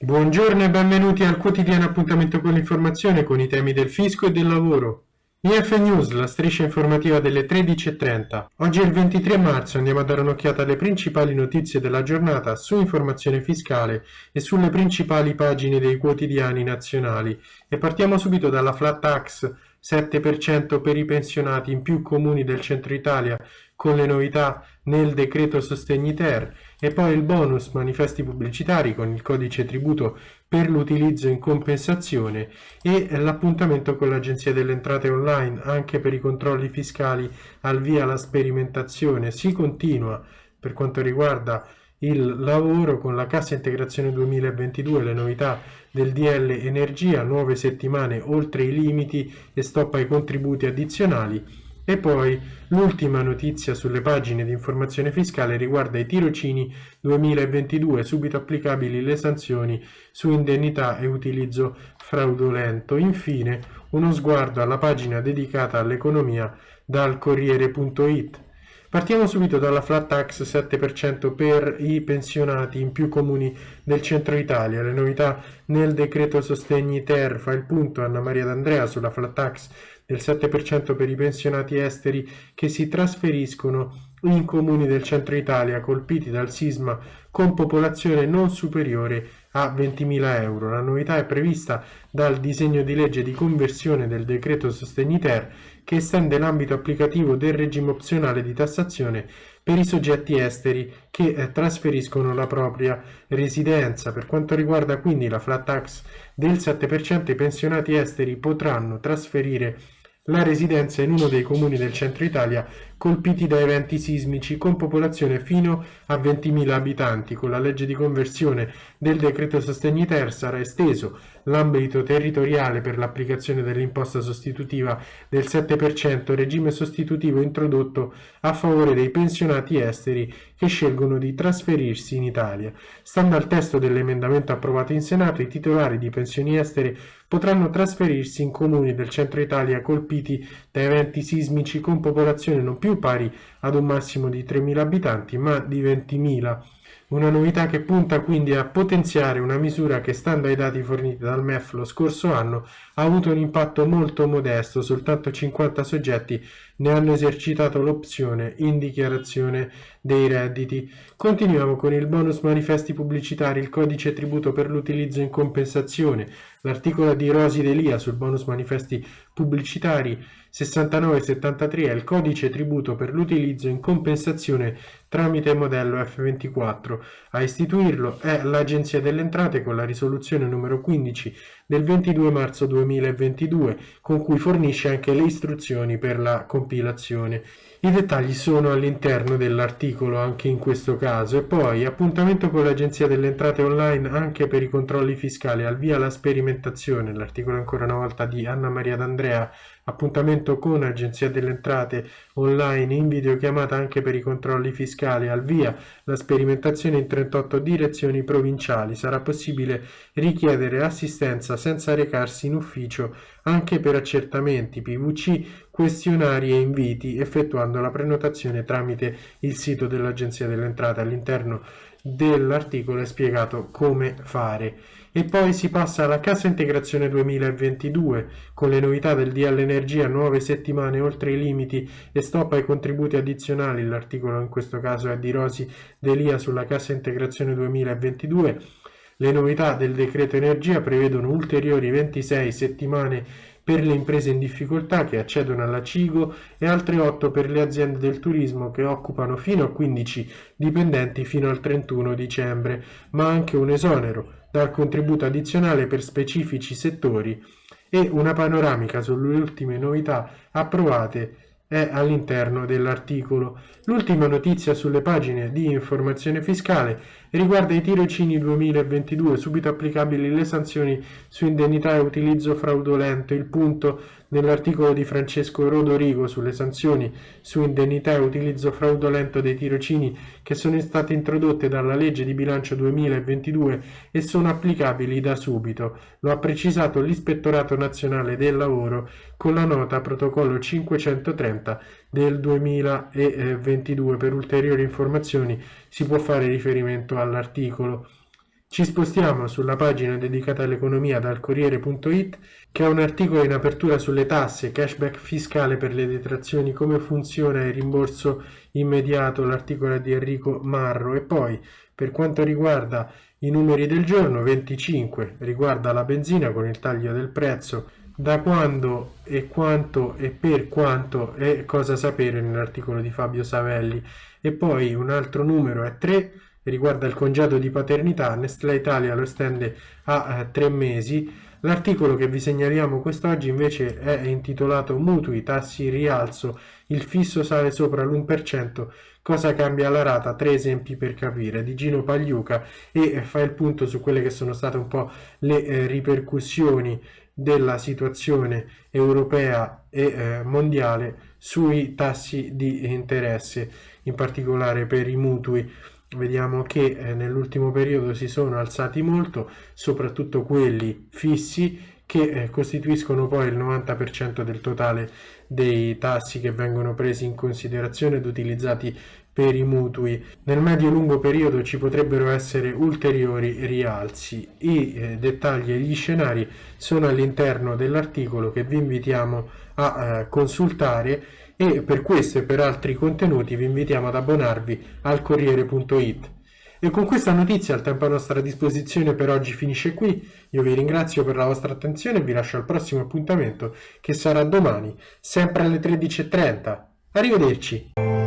Buongiorno e benvenuti al quotidiano appuntamento con l'informazione con i temi del fisco e del lavoro. IF News, la striscia informativa delle 13.30. Oggi è il 23 marzo, andiamo a dare un'occhiata alle principali notizie della giornata su informazione fiscale e sulle principali pagine dei quotidiani nazionali. E partiamo subito dalla flat tax 7% per i pensionati in più comuni del centro Italia con le novità nel decreto sostegni ter e poi il bonus manifesti pubblicitari con il codice tributo per l'utilizzo in compensazione e l'appuntamento con l'agenzia delle entrate online anche per i controlli fiscali al via la sperimentazione si continua per quanto riguarda il lavoro con la cassa integrazione 2022, le novità del DL Energia, nuove settimane oltre i limiti e stop ai contributi addizionali. E poi l'ultima notizia sulle pagine di informazione fiscale riguarda i tirocini 2022, subito applicabili le sanzioni su indennità e utilizzo fraudolento. Infine uno sguardo alla pagina dedicata all'economia dal Corriere.it. Partiamo subito dalla flat tax 7% per i pensionati in più comuni del centro Italia. Le novità nel decreto sostegni ter fa il punto Anna Maria D'Andrea sulla flat tax del 7% per i pensionati esteri che si trasferiscono in comuni del centro Italia colpiti dal sisma con popolazione non superiore a 20.000 euro. La novità è prevista dal disegno di legge di conversione del decreto sostegni ter che estende l'ambito applicativo del regime opzionale di tassazione per i soggetti esteri che eh, trasferiscono la propria residenza. Per quanto riguarda quindi la flat tax del 7%, i pensionati esteri potranno trasferire la residenza in uno dei comuni del centro Italia colpiti da eventi sismici con popolazione fino a 20.000 abitanti. Con la legge di conversione del decreto sostegni ter sarà esteso l'ambito territoriale per l'applicazione dell'imposta sostitutiva del 7%, regime sostitutivo introdotto a favore dei pensionati esteri che scelgono di trasferirsi in Italia. Stando al testo dell'emendamento approvato in Senato, i titolari di pensioni estere potranno trasferirsi in comuni del centro Italia colpiti da eventi sismici con popolazione non più pari ad un massimo di 3.000 abitanti, ma di 20.000 una novità che punta quindi a potenziare una misura che, stando ai dati forniti dal MEF lo scorso anno, ha avuto un impatto molto modesto, soltanto 50 soggetti ne hanno esercitato l'opzione in dichiarazione dei redditi. Continuiamo con il bonus manifesti pubblicitari, il codice tributo per l'utilizzo in compensazione, l'articolo di Rosi Delia sul bonus manifesti pubblicitari 6973 è il codice tributo per l'utilizzo in compensazione tramite modello F24. A istituirlo è l'Agenzia delle Entrate con la risoluzione numero 15 del 22 marzo 2022, con cui fornisce anche le istruzioni per la compilazione. I dettagli sono all'interno dell'articolo anche in questo caso. E poi appuntamento con l'Agenzia delle Entrate online anche per i controlli fiscali, al via la sperimentazione, l'articolo ancora una volta di Anna Maria D'Andrea Appuntamento con Agenzia delle Entrate online in videochiamata anche per i controlli fiscali. Al via la sperimentazione in 38 direzioni provinciali. Sarà possibile richiedere assistenza senza recarsi in ufficio anche per accertamenti PVC, questionari e inviti effettuando la prenotazione tramite il sito dell'Agenzia delle Entrate. All'interno dell'articolo è spiegato come fare. E poi si passa alla cassa integrazione 2022 con le novità del DL Energia, nuove settimane oltre i limiti e stop ai contributi addizionali. L'articolo in questo caso è di Rosi Delia sulla cassa integrazione 2022. Le novità del decreto energia prevedono ulteriori 26 settimane per le imprese in difficoltà che accedono alla CIGO e altre 8 per le aziende del turismo che occupano fino a 15 dipendenti fino al 31 dicembre, ma anche un esonero dal contributo addizionale per specifici settori e una panoramica sulle ultime novità approvate è all'interno dell'articolo. L'ultima notizia sulle pagine di informazione fiscale riguarda i tirocini 2022, subito applicabili le sanzioni su indennità e utilizzo fraudolento. Il punto nell'articolo di Francesco Rodorigo sulle sanzioni su indennità e utilizzo fraudolento dei tirocini che sono state introdotte dalla legge di bilancio 2022 e sono applicabili da subito. Lo ha precisato l'Ispettorato Nazionale del Lavoro con la nota protocollo 530 del 2022. Per ulteriori informazioni si può fare riferimento all'articolo. Ci spostiamo sulla pagina dedicata all'economia dal Corriere.it che ha un articolo in apertura sulle tasse, cashback fiscale per le detrazioni, come funziona il rimborso immediato, l'articolo di Enrico Marro e poi per quanto riguarda i numeri del giorno 25 riguarda la benzina con il taglio del prezzo da quando e quanto e per quanto e cosa sapere nell'articolo di Fabio Savelli. E poi un altro numero è 3 riguarda il congedo di paternità, Nestlé Italia lo estende a eh, tre mesi. L'articolo che vi segnaliamo quest'oggi invece è intitolato Mutui, tassi rialzo, il fisso sale sopra l'1%, cosa cambia la rata? Tre esempi per capire, di Gino Pagliuca. E fa il punto su quelle che sono state un po' le eh, ripercussioni della situazione europea e eh, mondiale sui tassi di interesse, in particolare per i mutui vediamo che eh, nell'ultimo periodo si sono alzati molto, soprattutto quelli fissi che eh, costituiscono poi il 90% del totale dei tassi che vengono presi in considerazione ed utilizzati per i mutui. Nel medio-lungo periodo ci potrebbero essere ulteriori rialzi. I eh, dettagli e gli scenari sono all'interno dell'articolo che vi invitiamo a consultare e per questo e per altri contenuti vi invitiamo ad abbonarvi al Corriere.it. E con questa notizia il tempo a nostra disposizione per oggi finisce qui. Io vi ringrazio per la vostra attenzione e vi lascio al prossimo appuntamento che sarà domani, sempre alle 13.30. Arrivederci!